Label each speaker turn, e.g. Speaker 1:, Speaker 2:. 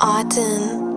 Speaker 1: Autumn.